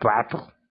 quatro.